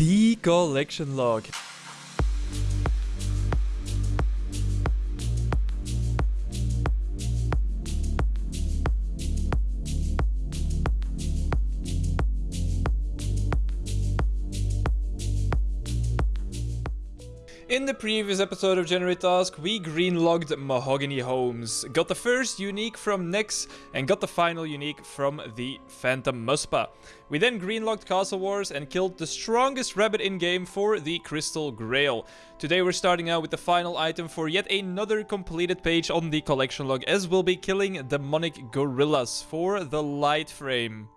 The collection log. Previous episode of Generate Task, we greenlogged Mahogany Homes, got the first unique from Nex, and got the final unique from the Phantom Muspah. We then greenlogged Castle Wars and killed the strongest rabbit in-game for the Crystal Grail. Today we're starting out with the final item for yet another completed page on the collection log, as we'll be killing Demonic Gorillas for the Light Frame.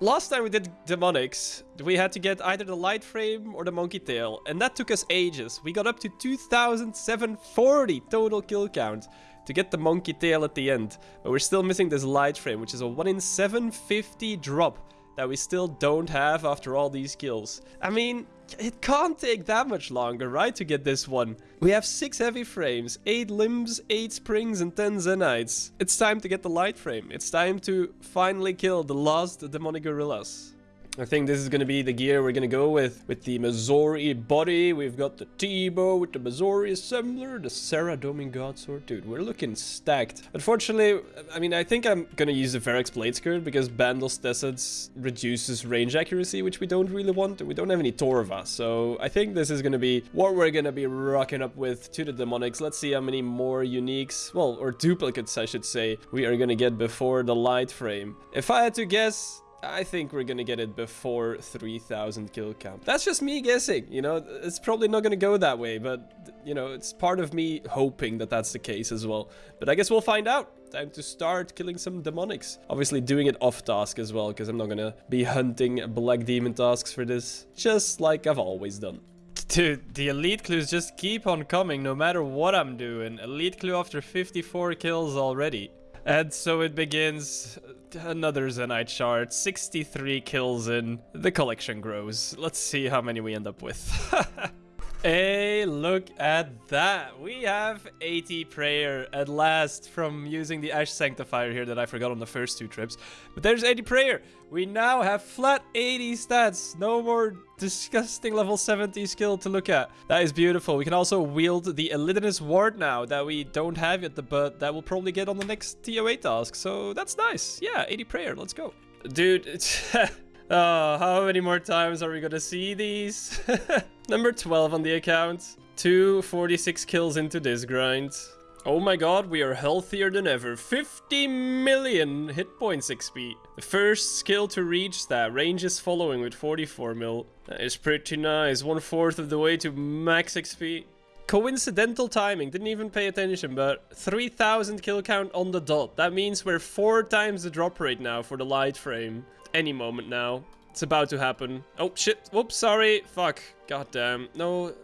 Last time we did demonics, we had to get either the light frame or the monkey tail, and that took us ages. We got up to 2,740 total kill count to get the monkey tail at the end, but we're still missing this light frame, which is a 1 in 750 drop that we still don't have after all these kills. I mean, it can't take that much longer, right, to get this one. We have 6 heavy frames, 8 limbs, 8 springs and 10 zenytes. It's time to get the light frame. It's time to finally kill the last demonic gorillas. I think this is going to be the gear we're going to go with. With the Masori body, we've got the T-bow with the Masori assembler, the Saradomin Godsword. Dude, we're looking stacked. Unfortunately, I mean, I think I'm going to use the Verac's Plate Skirt because Bandos Tassets reduces range accuracy, which we don't really want. We don't have any Torva, so I think this is going to be what we're going to be rocking up with to the Demonics. Let's see how many more uniques, well, or duplicates, I should say, we are going to get before the light frame. If I had to guess, I think we're gonna get it before 3000 kill count. That's just me guessing, you know, it's probably not gonna go that way, but, you know, it's part of me hoping that that's the case as well. But I guess we'll find out. Time to start killing some demonics. Obviously doing it off task as well, because I'm not gonna be hunting black demon tasks for this, just like I've always done. Dude, the elite clues just keep on coming no matter what I'm doing. Elite clue after 54 kills already. And so it begins another Zenyte shard, 63 kills in. The collection grows. Let's see how many we end up with. Hey, look at that. We have 80 prayer at last from using the Ash Sanctifier here that I forgot on the first two trips. But there's 80 prayer. We now have flat 80 stats. No more disgusting level 70 skill to look at. That is beautiful. We can also wield the Elidinis' Ward now that we don't have yet, but that we'll probably get on the next TOA task. So that's nice. Yeah, 80 prayer. Let's go. Dude. Oh, how many more times are we gonna see these? Number 12 on the account. 246 kills into this grind. Oh my god, we are healthier than ever. 50 million hit points XP. The first skill to reach that. Range is following with 44 mil. That is pretty nice. One fourth of the way to max XP. Coincidental timing, didn't even pay attention, but 3000 kill count on the dot. That means we're four times the drop rate now for the light frame any moment now. It's about to happen. Oh, shit. Whoops, sorry. Fuck. God damn. No.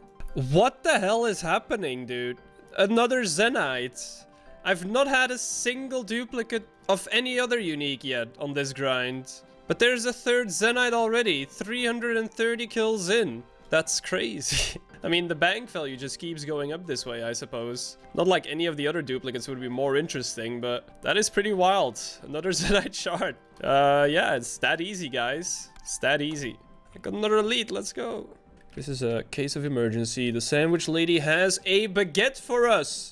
What the hell is happening, dude? Another Zenyte. I've not had a single duplicate of any other unique yet on this grind. But there's a third Zenyte already. 330 kills in. That's crazy. I mean, the bank value just keeps going up this way, I suppose. Not like any of the other duplicates would be more interesting, but that is pretty wild. Another Zenyte shard. Uh, yeah, it's that easy, guys. It's that easy. I got another elite, let's go. This is a case of emergency. The sandwich lady has a baguette for us.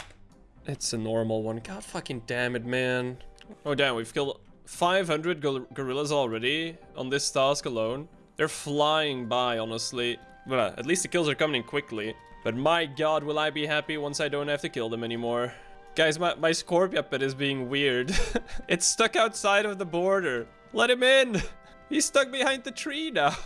It's a normal one. God fucking damn it, man. Oh, damn, we've killed 500 gorillas already on this task alone. They're flying by, honestly. Well, at least the kills are coming in quickly. But my god, will I be happy once I don't have to kill them anymore. Guys, my, my Scorpia pet is being weird. it's stuck outside of the border. Let him in! He's stuck behind the tree now.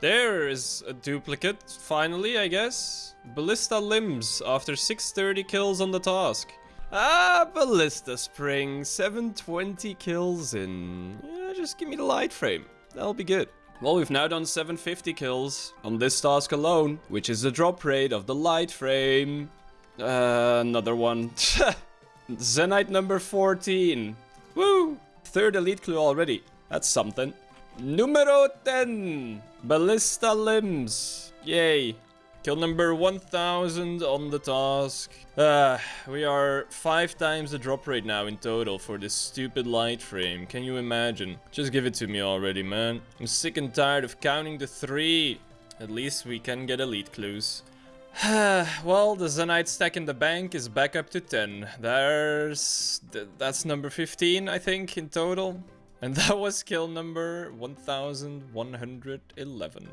there is a duplicate, finally, I guess. Ballista Limbs, after 630 kills on the task. Ah, Ballista Spring, 720 kills in. Yeah, just give me the light frame. That'll be good. Well, we've now done 750 kills on this task alone, which is the drop rate of the light frame. Uh, another one. Zenyte number 14. Woo! Third elite clue already. That's something. Numero 10. Ballista limbs. Yay. Kill number 1000 on the task. Uh, we are five times the drop rate now in total for this stupid light frame. Can you imagine? Just give it to me already, man. I'm sick and tired of counting the three. At least we can get elite clues. well, the Zenyte stack in the bank is back up to 10. There's... Th that's number 15, I think, in total. And that was kill number 1111.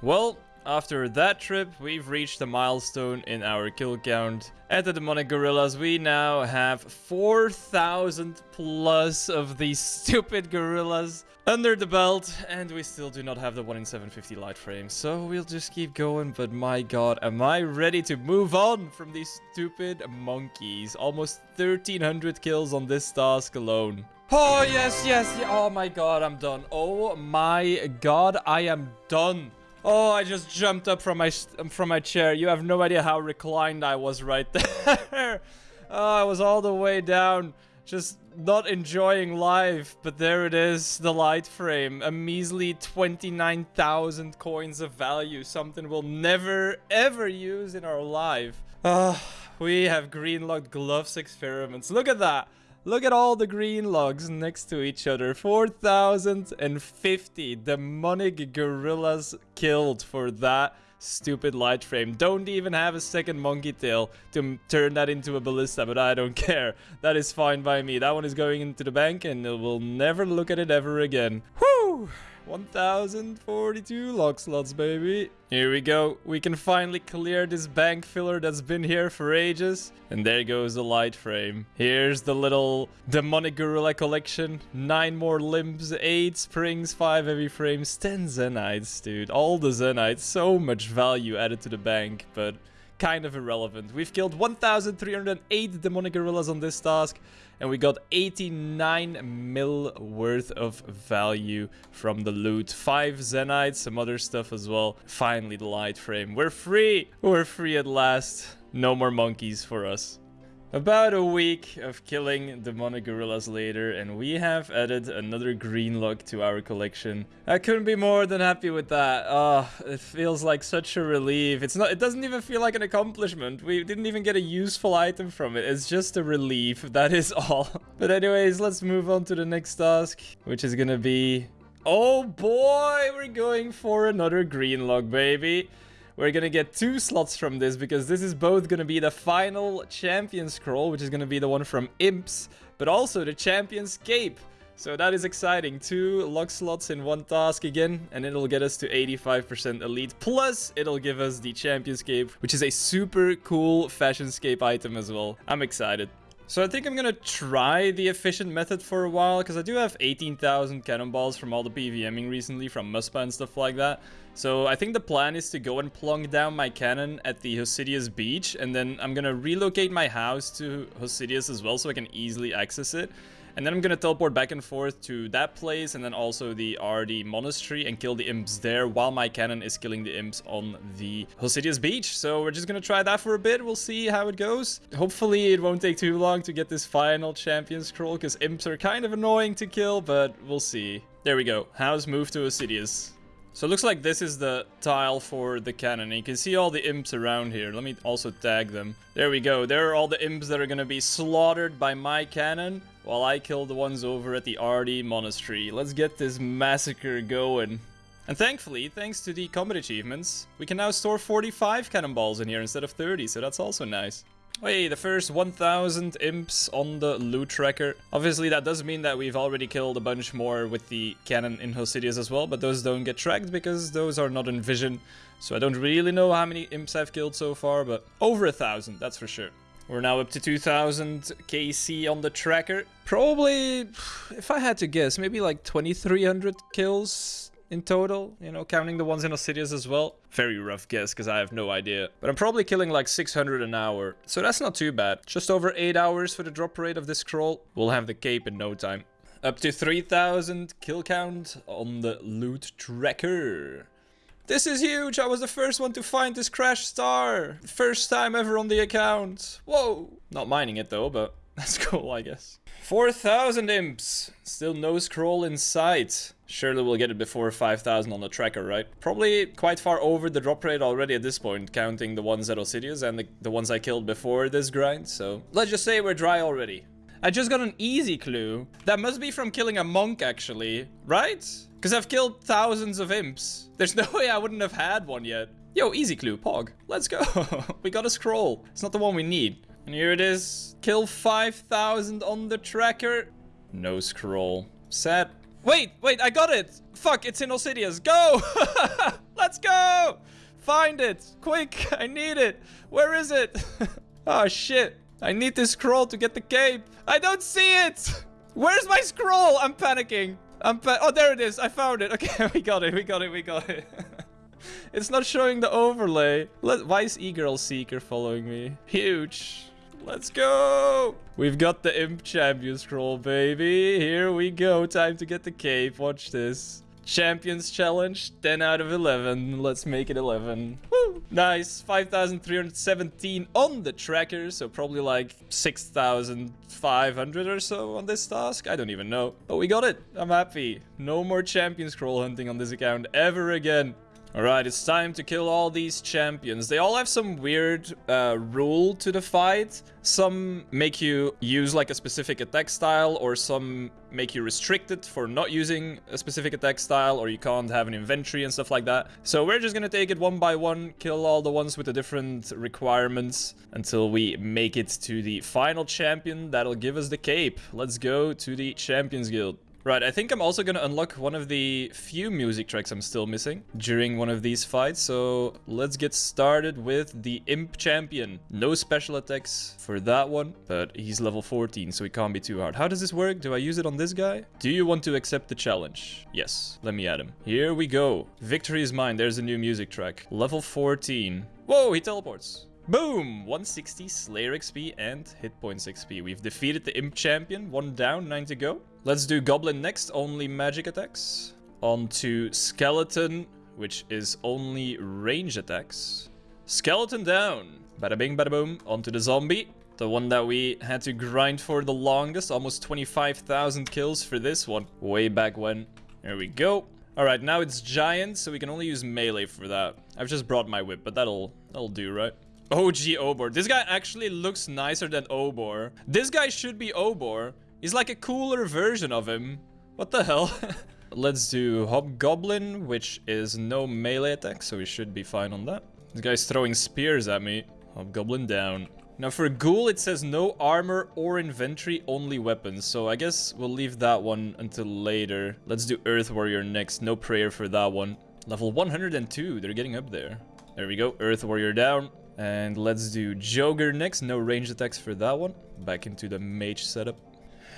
Well, after that trip, we've reached a milestone in our kill count. At the Demonic Gorillas, we now have 4,000 plus of these stupid gorillas under the belt, and we still do not have the 1 in 750 light frame. So we'll just keep going, but my god, am I ready to move on from these stupid monkeys. Almost 1,300 kills on this task alone. Oh, yes, yes, oh my god, I'm done. Oh my god, I am done. Oh, I just jumped up from my from my chair. You have no idea how reclined I was right there. oh, I was all the way down, just not enjoying life. But there it is, the light frame. A measly 29,000 coins of value. Something we'll never, ever use in our life. Ah, we have green locked Glough's experiments. Look at that. Look at all the green logs next to each other. 4,050 demonic gorillas killed for that stupid light frame. Don't even have a second monkey tail to turn that into a ballista, but I don't care. That is fine by me. That one is going into the bank and we'll never look at it ever again. Whew! 1042 lock slots, baby. Here we go. We can finally clear this bank filler that's been here for ages. And there goes the light frame. Here's the little demonic gorilla collection. Nine more limbs, eight springs, five heavy frames, 10 zenytes, dude. All the zenytes. So much value added to the bank, but kind of irrelevant. We've killed 1,308 demonic gorillas on this task, and we got 89 mil worth of value from the loot. Five Zenytes, some other stuff as well. Finally, the light frame. We're free! We're free at last. No more monkeys for us. About a week of killing demonic gorillas later, and we have added another green log to our collection. I couldn't be more than happy with that. Oh, it feels like such a relief. It's not. It doesn't even feel like an accomplishment. We didn't even get a useful item from it. It's just a relief. That is all. But anyways, let's move on to the next task, which is gonna be... Oh boy, we're going for another green log, baby. We're gonna get two slots from this because this is both gonna be the final champion scroll, which is gonna be the one from Imps, but also the champion's cape. So that is exciting. Two lock slots in one task again, and it'll get us to 85% elite. Plus, it'll give us the champion's cape, which is a super cool fashion scape item as well. I'm excited. So I think I'm gonna try the efficient method for a while, because I do have 18,000 cannonballs from all the PVMing recently, from Muspah and stuff like that. So I think the plan is to go and plunk down my cannon at the Hosidius beach, and then I'm gonna relocate my house to Hosidius as well, so I can easily access it. And then I'm gonna teleport back and forth to that place and then also the Ardy monastery and kill the imps there while my cannon is killing the imps on the Hosidius beach. So we're just gonna try that for a bit. We'll see how it goes. Hopefully it won't take too long to get this final champion scroll because imps are kind of annoying to kill, but we'll see. There we go. House moved to Hosidius. So it looks like this is the tile for the cannon. And you can see all the imps around here. Let me also tag them. There we go. There are all the imps that are going to be slaughtered by my cannon while I kill the ones over at the Ardy Monastery. Let's get this massacre going. And thankfully, thanks to the combat achievements, we can now store 45 cannonballs in here instead of 30, so that's also nice. Hey, the first 1000 imps on the loot tracker. Obviously, that does mean that we've already killed a bunch more with the cannon in Hosidius as well, but those don't get tracked because those are not in vision. So I don't really know how many imps I've killed so far, but over a thousand, that's for sure. We're now up to 2000 KC on the tracker. Probably, if I had to guess, maybe like 2300 kills in total, you know, counting the ones in Hosidius as well. Very rough guess, because I have no idea. But I'm probably killing like 600 an hour, so that's not too bad. Just over 8 hours for the drop rate of this scroll. We'll have the cape in no time. Up to 3000 kill count on the loot tracker. This is huge! I was the first one to find this crash star! First time ever on the account! Whoa! Not mining it though, but that's cool, I guess. 4,000 imps! Still no scroll in sight. Surely we'll get it before 5,000 on the tracker, right? Probably quite far over the drop rate already at this point, counting the ones at Hosidius and the, the ones I killed before this grind, so... Let's just say we're dry already. I just got an easy clue. That must be from killing a monk, actually. Right? Because I've killed thousands of imps. There's no way I wouldn't have had one yet. Yo, easy clue, Pog. Let's go. we got a scroll. It's not the one we need. And here it is. Kill 5,000 on the tracker. No scroll. Sad. Wait, wait, I got it. Fuck, it's in Hosidius. Go! Let's go! Find it. Quick, I need it. Where is it? oh, shit. I need this scroll to get the cape. I don't see it. Where's my scroll? I'm panicking. I'm pa Oh, there it is. I found it. Okay, we got it. We got it. We got it. it's not showing the overlay. Let Why is E-Girl Seeker following me? Huge. Let's go! We've got the Imp Champion scroll, baby. Here we go. Time to get the cape. Watch this. Champions Challenge, 10 out of 11. Let's make it 11. Woo! Nice. 5,317 on the tracker, so probably like 6,500 or so on this task. I don't even know. But we got it. I'm happy. No more champion scroll hunting on this account ever again. Alright, it's time to kill all these champions. They all have some weird uh, rule to the fight. Some make you use like a specific attack style, or some make you restricted for not using a specific attack style, or you can't have an inventory and stuff like that. So we're just gonna take it one by one, kill all the ones with the different requirements until we make it to the final champion that'll give us the cape. Let's go to the Champions Guild. Right, I think I'm also gonna unlock one of the few music tracks I'm still missing during one of these fights, so let's get started with the Imp Champion. No special attacks for that one, but he's level 14, so he can't be too hard. How does this work? Do I use it on this guy? Do you want to accept the challenge? Yes, let me add him. Here we go. Victory is mine. There's a new music track. Level 14. Whoa, he teleports. Boom! 160 Slayer XP and hit points XP. We've defeated the Imp Champion. One down, nine to go. Let's do Goblin next, only magic attacks. On to Skeleton, which is only range attacks. Skeleton down. Bada bing, bada boom. Onto the Zombie. The one that we had to grind for the longest. Almost 25,000 kills for this one. Way back when. There we go. Alright, now it's Giant, so we can only use melee for that. I've just brought my whip, but that'll, that'll do, right? OG Obor. This guy actually looks nicer than Obor. This guy should be Obor. He's like a cooler version of him. What the hell? Let's do Hobgoblin, which is no melee attack, so we should be fine on that. This guy's throwing spears at me. Hobgoblin down. Now for Ghoul, it says no armor or inventory, only weapons. So I guess we'll leave that one until later. Let's do Earth Warrior next. No prayer for that one. Level 102. They're getting up there. There we go. Earth Warrior down. And let's do Jogre next. No range attacks for that one. Back into the mage setup.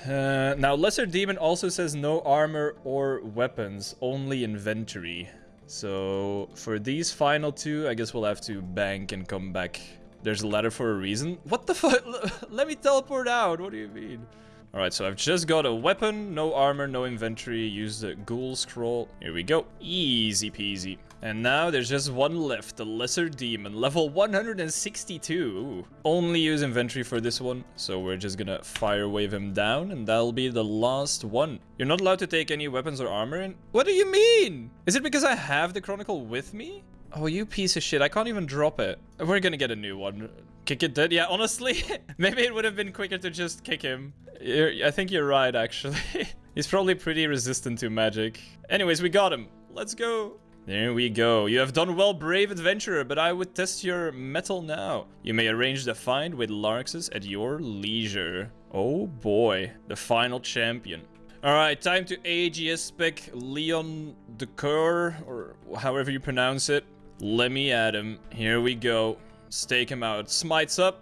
Uh, now, Lesser Demon also says no armor or weapons, only inventory. So, for these final two, I guess we'll have to bank and come back. There's a ladder for a reason. What the fuck? Let me teleport out. What do you mean? Alright, so I've just got a weapon, no armor, no inventory, use the ghoul scroll. Here we go. Easy peasy. And now there's just one left, the Lesser Demon, level 162. Ooh. Only use inventory for this one, so we're just gonna fire wave him down, and that'll be the last one. You're not allowed to take any weapons or armor in? What do you mean? Is it because I have the Chronicle with me? Oh, you piece of shit. I can't even drop it. We're gonna get a new one. Kick it dead? Yeah, honestly, maybe it would have been quicker to just kick him. You're, I think you're right, actually. He's probably pretty resistant to magic. Anyways, we got him. Let's go. There we go. You have done well, brave adventurer, but I would test your mettle now. You may arrange the find with Larxus at your leisure. Oh boy, the final champion. Alright, time to AGS spec Leon d'Cour, or however you pronounce it. Let me add him. Here we go. Stake him out. Smites up.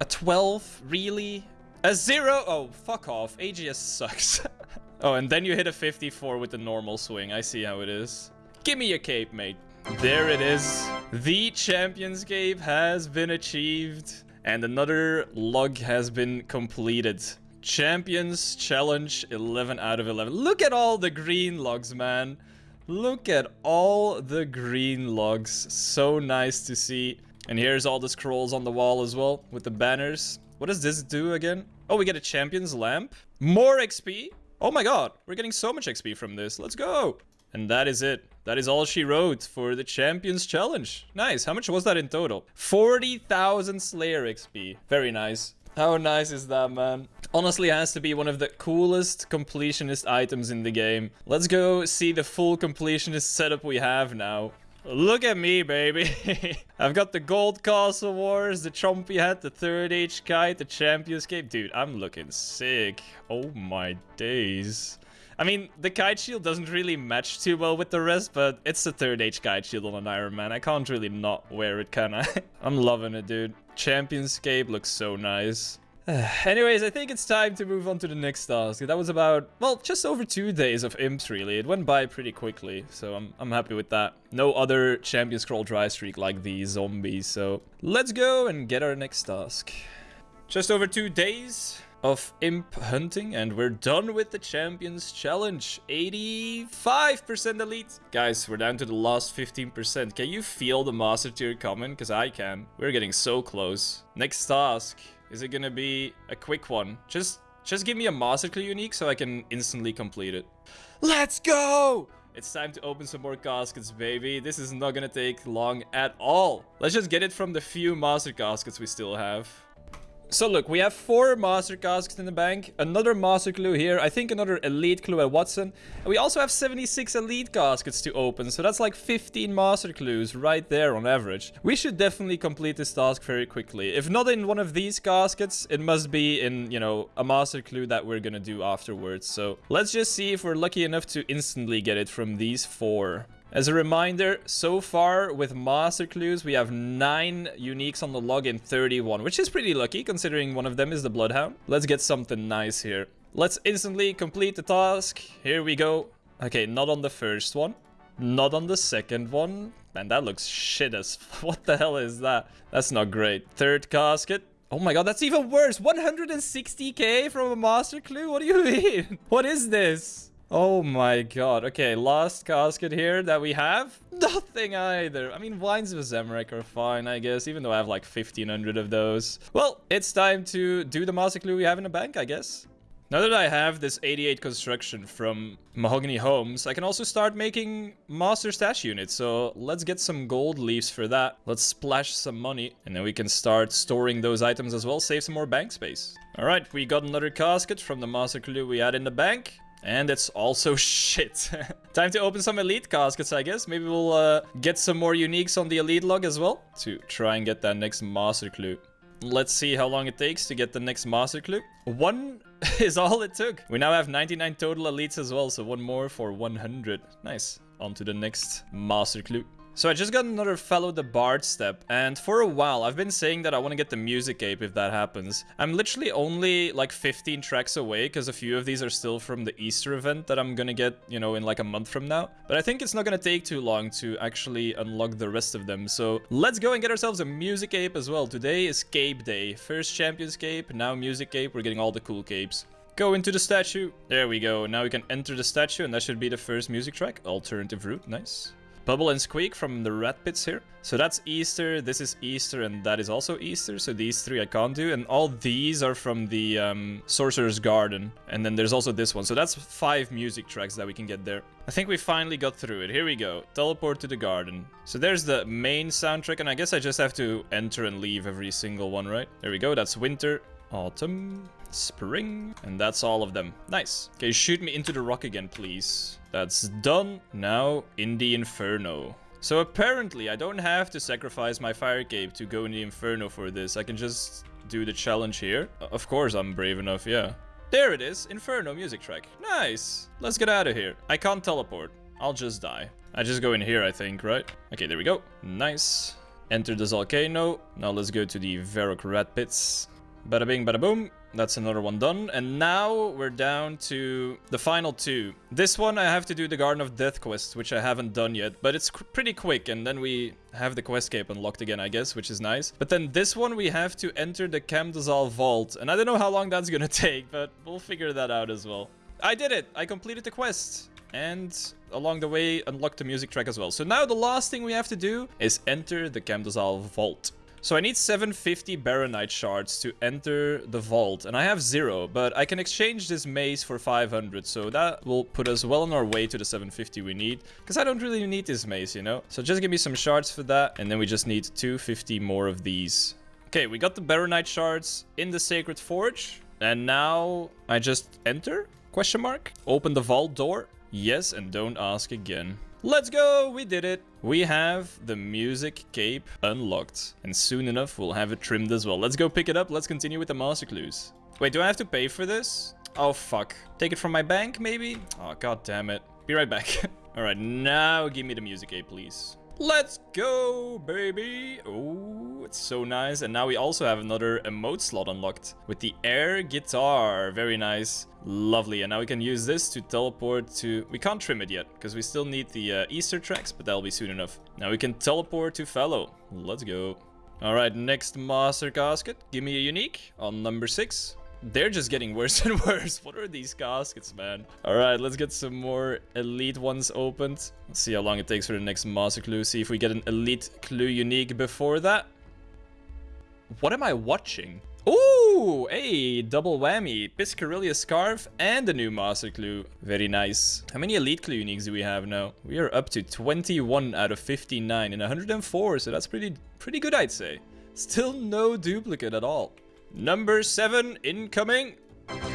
A 12? Really? A 0? Oh, fuck off. AGS sucks. oh, and then you hit a 54 with the normal swing. I see how it is. Give me your cape, mate. There it is. The Champions Cape has been achieved. And another log has been completed. Champions Challenge 11 out of 11. Look at all the green logs, man. Look at all the green logs. So nice to see. And here's all the scrolls on the wall as well with the banners. What does this do again? Oh, we get a champion's lamp. More XP. Oh my god, we're getting so much XP from this. Let's go. And that is it. That is all she wrote for the Champions Challenge. Nice. How much was that in total? 40,000 Slayer XP. Very nice. How nice is that, man? Honestly, has to be one of the coolest completionist items in the game. Let's go see the full completionist setup we have now. Look at me, baby. I've got the Gold Castle Wars, the Chompy Hat, the Third Age Kite, the Champions Cape. Dude, I'm looking sick. Oh my days. I mean, the Kite Shield doesn't really match too well with the rest, but it's the Third Age Kite Shield on an Iron Man. I can't really not wear it, can I? I'm loving it, dude. Champions Cape looks so nice. Anyways, I think it's time to move on to the next task. That was about, well, just over two days of imps, really. It went by pretty quickly, so I'm, I'm happy with that. No other champion scroll dry streak like these zombies, so let's go and get our next task. Just over two days of imp hunting and we're done with the champions challenge 85% elite guys we're down to the last 15% can you feel the master tier coming because i can we're getting so close next task is it gonna be a quick one? Just just give me a Master Clue unique so I can instantly complete it. Let's go! It's time to open some more caskets, baby. This is not gonna take long at all. Let's just get it from the few Master caskets we still have. So look, we have four Master Caskets in the bank, another Master Clue here, I think another Elite Clue at Watson. And we also have 76 Elite Caskets to open, so that's like 15 Master Clues right there on average. We should definitely complete this task very quickly. If not in one of these caskets, it must be in, you know, a Master Clue that we're gonna do afterwards. So let's just see if we're lucky enough to instantly get it from these four. As a reminder, so far with Master Clues, we have 9 uniques on the log in 31, which is pretty lucky considering one of them is the Bloodhound. Let's get something nice here. Let's instantly complete the task. Here we go. Okay, not on the first one. Not on the second one. Man, that looks shit as... What the hell is that? That's not great. Third casket. Oh my god, that's even worse. 160k from a Master Clue? What do you mean? What is this? Oh my god. Okay, last casket here that we have. Nothing either. I mean, Wines of Zamorak are fine, I guess, even though I have like 1500 of those. Well, it's time to do the master clue we have in the bank, I guess. Now that I have this 88 construction from Mahogany Homes, I can also start making master stash units. So let's get some gold leaves for that. Let's splash some money and then we can start storing those items as well, save some more bank space. All right, we got another casket from the master clue we had in the bank. And it's also shit. Time to open some elite caskets, I guess. Maybe we'll uh, get some more uniques on the elite log as well. To try and get that next master clue. Let's see how long it takes to get the next master clue. One is all it took. We now have 99 total elites as well, so one more for 100. Nice. On to the next master clue. So I just got another Falo the Bard step, and for a while I've been saying that I want to get the music ape if that happens. I'm literally only like 15 tracks away, because a few of these are still from the Easter event that I'm gonna get, you know, in like a month from now. But I think it's not gonna take too long to actually unlock the rest of them, so let's go and get ourselves a music ape as well. Today is Cape Day. First Champions Cape, now Music Ape, we're getting all the cool capes. Go into the statue. There we go. Now we can enter the statue and that should be the first music track. Alternative route. Nice. Bubble and Squeak from the rat pits here. So that's Easter, this is Easter, and that is also Easter. So these three I can't do. And all these are from the um, Sorcerer's Garden. And then there's also this one. So that's five music tracks that we can get there. I think we finally got through it. Here we go. Teleport to the garden. So there's the main soundtrack. And I guess I just have to enter and leave every single one, right? There we go. That's winter, autumn, spring, and that's all of them. Nice. Okay, shoot me into the rock again, please. That's done. Now in the Inferno. So apparently I don't have to sacrifice my Fire Cape to go in the Inferno for this. I can just do the challenge here. Uh, of course I'm brave enough, yeah. There it is, Inferno music track. Nice. Let's get out of here. I can't teleport. I'll just die. I just go in here, I think, right? Okay, there we go. Nice. Enter the volcano. Now let's go to the Varrock Rat Pits. Bada bing, bada boom. That's another one done. And now we're down to the final two. This one I have to do the Garden of Death quest, which I haven't done yet. But it's pretty quick, and then we have the quest cape unlocked again, I guess, which is nice. But then this one we have to enter the Camdozaal Vault. And I don't know how long that's gonna take, but we'll figure that out as well. I did it! I completed the quest! And along the way, unlocked the music track as well. So now the last thing we have to do is enter the Camdozaal Vault. So I need 750 Baronite shards to enter the vault, and I have zero, but I can exchange this mace for 500, so that will put us well on our way to the 750 we need, because I don't really need this mace, you know? So just give me some shards for that, and then we just need 250 more of these. Okay, we got the Baronite shards in the Sacred Forge. And now I just enter? Question mark? Open the vault door? Yes, and don't ask again. Let's go! We did it! We have the music cape unlocked. And soon enough, we'll have it trimmed as well. Let's go pick it up. Let's continue with the master clues. Wait, do I have to pay for this? Oh, fuck. Take it from my bank, maybe? Oh, god damn it. Be right back. Alright, now give me the music cape, please. Let's go, baby. Oh, it's so nice. And now we also have another emote slot unlocked with the air guitar. Very nice. Lovely. And now we can use this to teleport to... We can't trim it yet because we still need the uh, Easter tracks, but that'll be soon enough. Now we can teleport to Falo. Let's go. All right, next master casket. Give me a unique on number six. They're just getting worse and worse. What are these caskets, man? All right, let's get some more elite ones opened. Let's see how long it takes for the next master clue. See if we get an elite clue unique before that. What am I watching? Ooh, hey, double whammy. Piscarilius Scarf and a new master clue. Very nice. How many elite clue uniques do we have now? We are up to 21 out of 59 and 104, so that's pretty, pretty good, I'd say. Still no duplicate at all. Number seven incoming.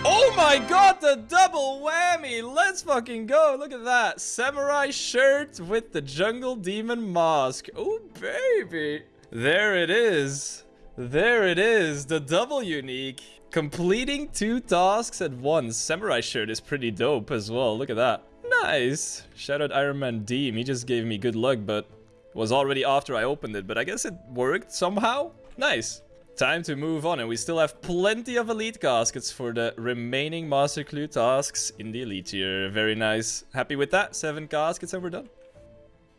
Oh my god, the double whammy! Let's fucking go! Look at that. Samurai shirt with the jungle demon mask. Oh, baby. There it is. There it is. The double unique. Completing two tasks at once. Samurai shirt is pretty dope as well. Look at that. Nice. Shout out Iron Man Deem. He just gave me good luck, but was already after I opened it. But I guess it worked somehow. Nice. Time to move on, and we still have plenty of elite caskets for the remaining Master Clue tasks in the elite tier. Very nice. Happy with that? Seven caskets and we're done.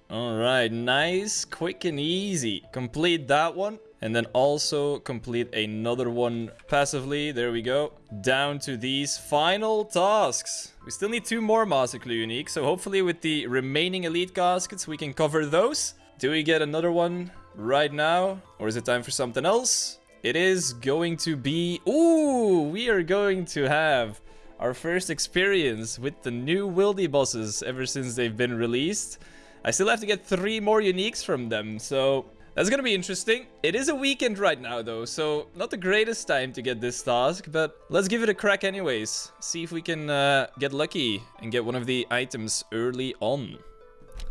Alright, nice, quick and easy. Complete that one, and then also complete another one passively. There we go. Down to these final tasks. We still need two more Master Clue unique, so hopefully with the remaining elite caskets we can cover those. Do we get another one right now? Or is it time for something else? It is going to be... Ooh, we are going to have our first experience with the new Wildy bosses ever since they've been released. I still have to get three more uniques from them, so that's gonna be interesting. It is a weekend right now though, so not the greatest time to get this task, but let's give it a crack anyways. See if we can uh, get lucky and get one of the items early on.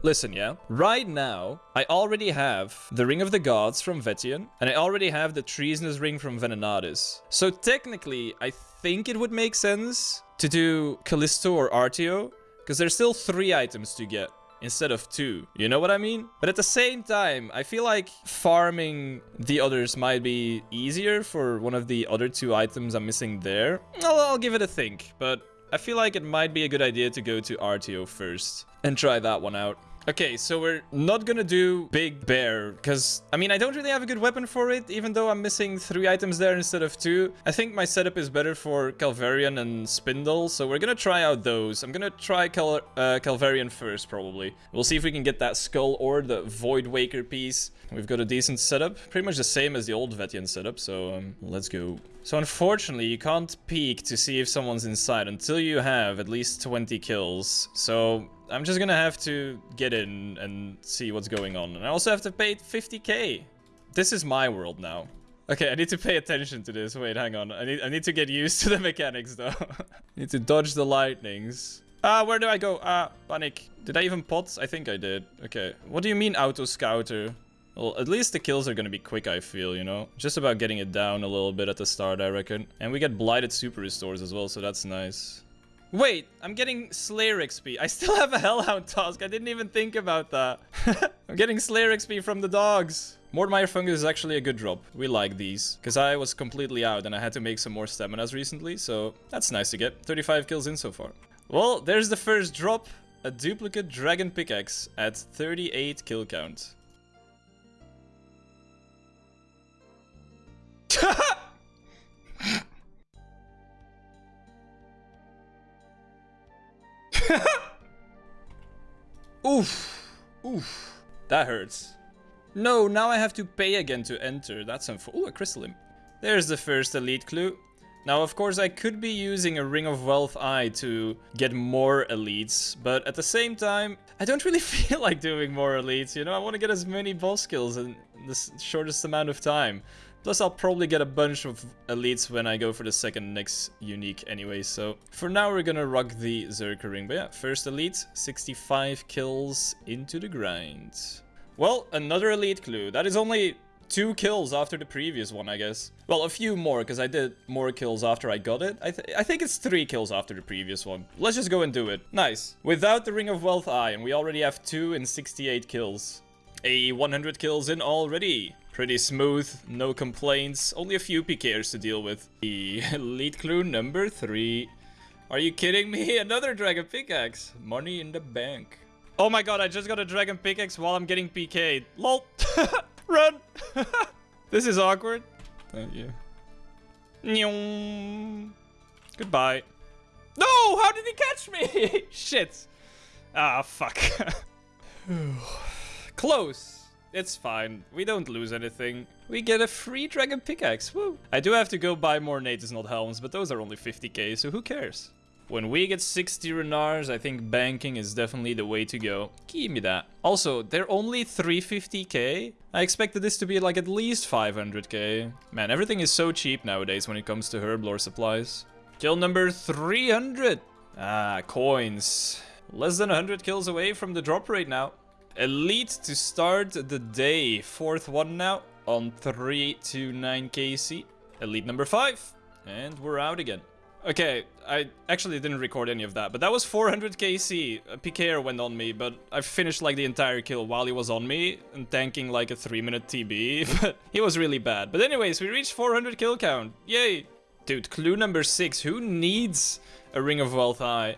Listen, yeah? Right now, I already have the Ring of the Gods from Vet'ion, and I already have the Treasonous Ring from Venenatis. So technically, I think it would make sense to do Callisto or Artio, because there's still three items to get instead of two. You know what I mean? But at the same time, I feel like farming the others might be easier for one of the other two items I'm missing there. I'll, I'll give it a think, but I feel like it might be a good idea to go to Artio first and try that one out. Okay, so we're not gonna do Big Bear, because, I mean, I don't really have a good weapon for it, even though I'm missing three items there instead of two. I think my setup is better for Calvar'ion and Spindel, so we're gonna try out those. I'm gonna try Cal uh, Calvar'ion first, probably. We'll see if we can get that Skull or the Void Waker piece. We've got a decent setup, pretty much the same as the old Vet'ion setup, so um, let's go. So unfortunately, you can't peek to see if someone's inside until you have at least 20 kills. So I'm just gonna have to get in and see what's going on. And I also have to pay 50k. This is my world now. Okay, I need to pay attention to this. Wait, hang on. I need I need to get used to the mechanics though. need to dodge the lightnings. Ah, where do I go? Ah, panic. Did I even pot? I think I did. Okay. What do you mean auto scouter? Well, at least the kills are gonna be quick, I feel, you know? Just about getting it down a little bit at the start, I reckon. And we get Blighted Super Restores as well, so that's nice. Wait, I'm getting Slayer XP. I still have a Hellhound task. I didn't even think about that. I'm getting Slayer XP from the dogs. Mort Myre Fungus is actually a good drop. We like these. Because I was completely out and I had to make some more staminas recently. So that's nice to get. 35 kills in so far. Well, there's the first drop. A duplicate Dragon Pickaxe at 38 kill count. Oof. Oof. That hurts. No, now I have to pay again to enter. That's unfortunate. Ooh, a crystal imp. There's the first elite clue. Now, of course, I could be using a Ring of Wealth Eye to get more elites, but at the same time, I don't really feel like doing more elites, you know? I want to get as many boss kills in the shortest amount of time. Plus, I'll probably get a bunch of elites when I go for the second next unique anyway, so... For now, we're gonna rock the Zerker ring. But yeah, first elite, 65 kills into the grind. Well, another elite clue. That is only two kills after the previous one, I guess. Well, a few more, because I did more kills after I got it. I, th I think it's three kills after the previous one. Let's just go and do it. Nice. Without the Ring of Wealth Eye, and we already have two and 68 kills. A 100 kills in already. Pretty smooth, no complaints, only a few PKers to deal with. The lead clue number three. Are you kidding me? Another dragon pickaxe. Money in the bank. Oh my god, I just got a dragon pickaxe while I'm getting PK'd. LOL. Run! this is awkward. Thank you. Goodbye. No! How did he catch me? Shit. Ah, fuck. Close. It's fine. We don't lose anything. We get a free dragon pickaxe. Woo. I do have to go buy more Neitiznot Helms, but those are only 50k, so who cares? When we get 60 Ranarrs, I think banking is definitely the way to go. Give me that. Also, they're only 350k. I expected this to be like at least 500k. Man, everything is so cheap nowadays when it comes to herblore supplies. Kill number 300. Ah, coins. Less than 100 kills away from the drop rate now. Elite to start the day. Fourth one now on 329 KC. Elite number 5. And we're out again. Okay, I actually didn't record any of that, but that was 400 KC. A uh, PKer went on me, but I finished like the entire kill while he was on me and tanking like a 3 minute TB, but he was really bad. But anyways, we reached 400 kill count. Yay! Dude, clue number 6. Who needs a Ring of Wealth Eye?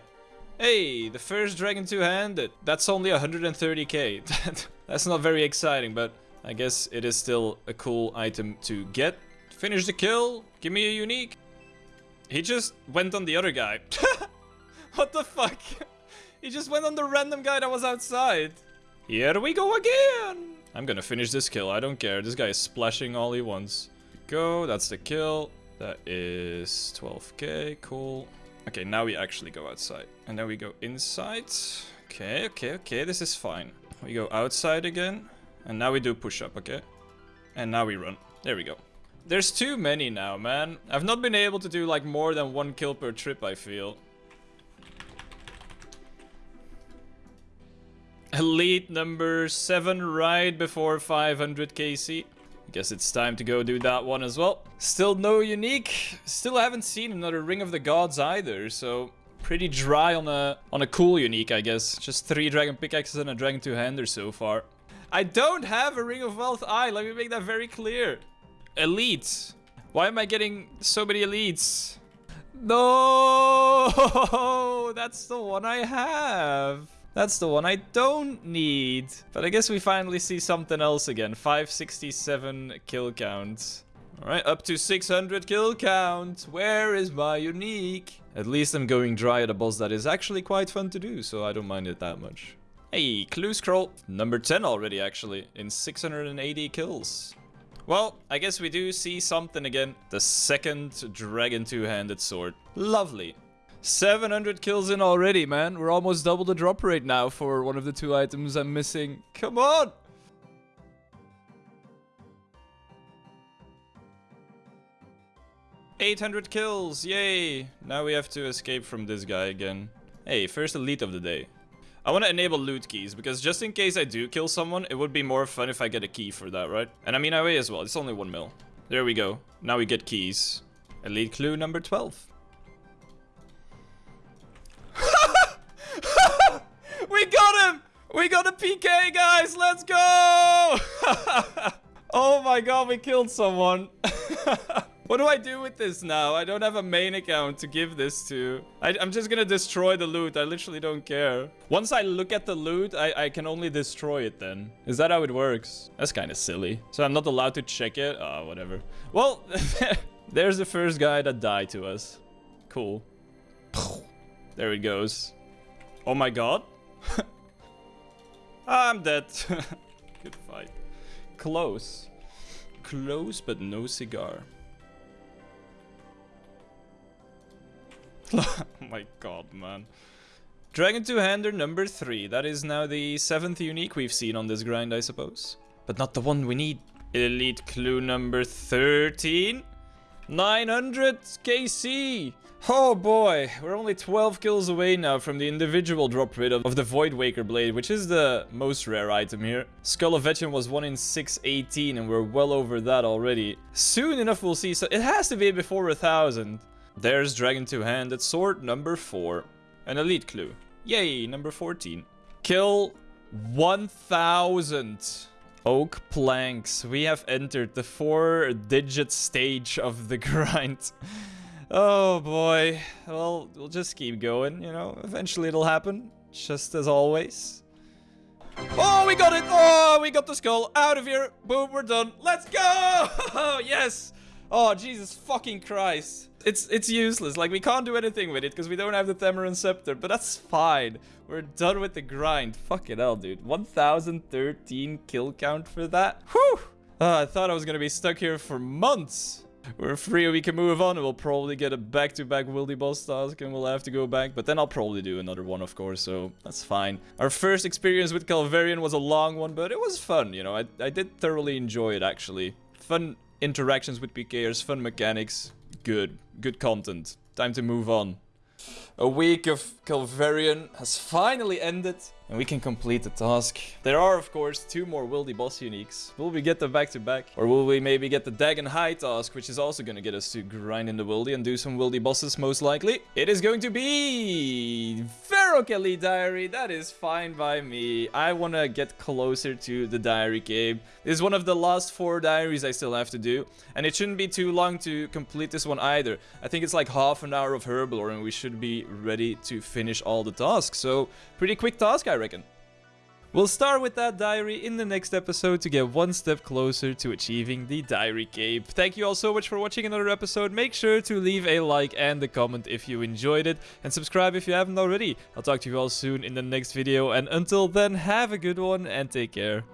Hey, the first Dragon two-handed. That's only 130k. That's not very exciting, but I guess it is still a cool item to get. Finish the kill. Give me a unique. He just went on the other guy. what the fuck? He just went on the random guy that was outside. Here we go again. I'm gonna finish this kill. I don't care. This guy is splashing all he wants. Go. That's the kill. That is 12k. Cool. Okay, now we actually go outside. And then we go inside. Okay, okay, okay, this is fine. We go outside again. And now we do push-up, okay? And now we run. There we go. There's too many now, man. I've not been able to do like more than one kill per trip, I feel. Elite number 7 right before 500 KC. Guess it's time to go do that one as well. Still no unique. Still haven't seen another Ring of the Gods either, so pretty dry on a on a cool unique, I guess. Just three Dragon Pickaxes and a Dragon Two-Hander so far. I don't have a Ring of Wealth Eye, let me make that very clear. Elite. Why am I getting so many elites? No, that's the one I have. That's the one I don't need. But I guess we finally see something else again. 567 kill count. Alright, up to 600 kill count. Where is my unique? At least I'm going dry at a boss that is actually quite fun to do, so I don't mind it that much. Hey, clue scroll. Number 10 already, actually, in 680 kills. Well, I guess we do see something again. The second Dragon Two-Handed Sword. Lovely. 700 kills in already, man. We're almost double the drop rate now for one of the two items I'm missing. Come on! Eight hundred kills, yay! Now we have to escape from this guy again. Hey, first elite of the day. I want to enable loot keys, because just in case I do kill someone, it would be more fun if I get a key for that, right? And I mean, I weigh as well, it's only one mil. There we go. Now we get keys. Elite clue number 12. We got a PK, guys! Let's go! oh my god, we killed someone. what do I do with this now? I don't have a main account to give this to. I, am just gonna destroy the loot. I literally don't care. Once I look at the loot, I, I can only destroy it then. Is that how it works? That's kind of silly. So I'm not allowed to check it? Oh, whatever. Well, there's the first guy that died to us. Cool. There it goes. Oh my god. I'm dead. Good fight. Close. Close, but no cigar. oh my god, man. Dragon Two-Hander number 3. That is now the 7th unique we've seen on this grind, I suppose. But not the one we need. Elite clue number 13. 900 KC. Oh boy, we're only 12 kills away now from the individual drop rate of, the Void Waker Blade, which is the most rare item here. Skull of Vet'ion was 1 in 618 and we're well over that already. Soon enough we'll see, so it has to be before a thousand. There's Dragon Two-Handed Sword number 4. An Elite Clue. Yay, number 14. Kill 1000 oak planks. We have entered the four-digit stage of the grind. Oh boy. Well, we'll just keep going, you know. Eventually it'll happen. Just as always. Oh, we got it! Oh, we got the skull. Out of here. Boom, we're done. Let's go! Oh, yes! Oh, Jesus fucking Christ. It's it's useless. Like, we can't do anything with it because we don't have the Thammaron Scepter. But that's fine. We're done with the grind. Fuck it hell, dude. 1013 kill count for that. Whew! Uh, I thought I was gonna be stuck here for months. We're free, we can move on, we'll probably get a back-to-back -back Boss task, and we'll have to go back. But then I'll probably do another one, of course, so that's fine. Our first experience with Calvar'ion was a long one, but it was fun, you know. I, I did thoroughly enjoy it, actually. Fun interactions with PKers, fun mechanics. Good. Good content. Time to move on. A week of Calvar'ion has finally ended and we can complete the task. There are, of course, two more Wildy boss uniques. Will we get them back to back? Or will we maybe get the Dagon'hai task, which is also going to get us to grind in the Wildy and do some Wildy bosses, most likely? It is going to be... Ferokelly Diary. That is fine by me. I want to get closer to the Diary Cape. This is one of the last four diaries I still have to do. And it shouldn't be too long to complete this one either. I think it's like half an hour of Herblore and we should be ready to finish all the tasks. So, pretty quick task, I reckon. We'll start with that diary in the next episode to get one step closer to achieving the Diary Cape. Thank you all so much for watching another episode. Make sure to leave a like and a comment if you enjoyed it. And subscribe if you haven't already. I'll talk to you all soon in the next video. And until then, have a good one and take care.